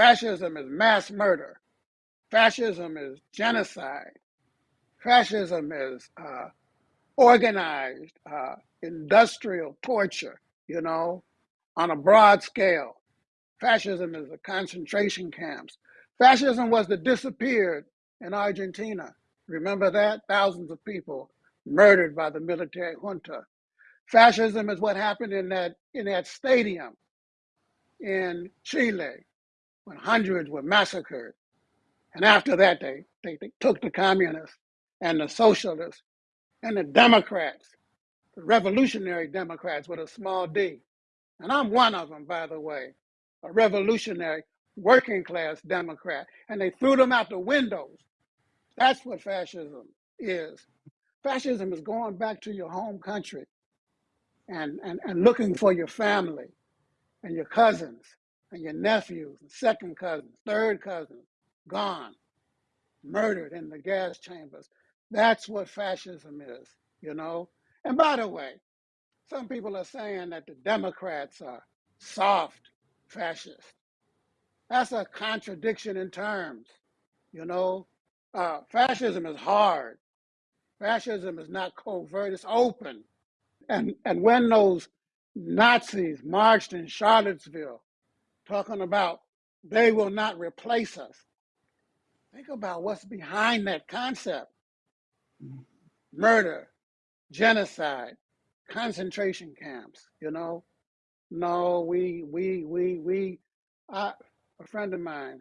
Fascism is mass murder. Fascism is genocide. Fascism is uh, organized uh, industrial torture, you know, on a broad scale. Fascism is the concentration camps. Fascism was the disappeared in Argentina. Remember that? Thousands of people murdered by the military junta. Fascism is what happened in that in that stadium in Chile when hundreds were massacred. And after that, they, they, they took the communists and the socialists and the Democrats, the revolutionary Democrats with a small d. And I'm one of them, by the way, a revolutionary working class Democrat. And they threw them out the windows. That's what fascism is. Fascism is going back to your home country and, and, and looking for your family and your cousins and your nephews and second cousins, third cousins, gone, murdered in the gas chambers. That's what fascism is, you know? And by the way, some people are saying that the Democrats are soft fascists. That's a contradiction in terms, you know? Uh, fascism is hard. Fascism is not covert, it's open. And, and when those Nazis marched in Charlottesville talking about they will not replace us, think about what's behind that concept murder, genocide, concentration camps, you know? No, we, we, we, we, I, a friend of mine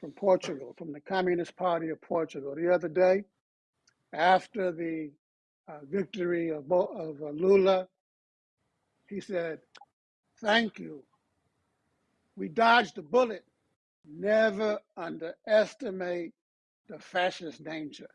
from Portugal, from the Communist Party of Portugal, the other day, after the uh, victory of, of uh, Lula, he said, Thank you. We dodged a bullet. Never underestimate the fascist danger.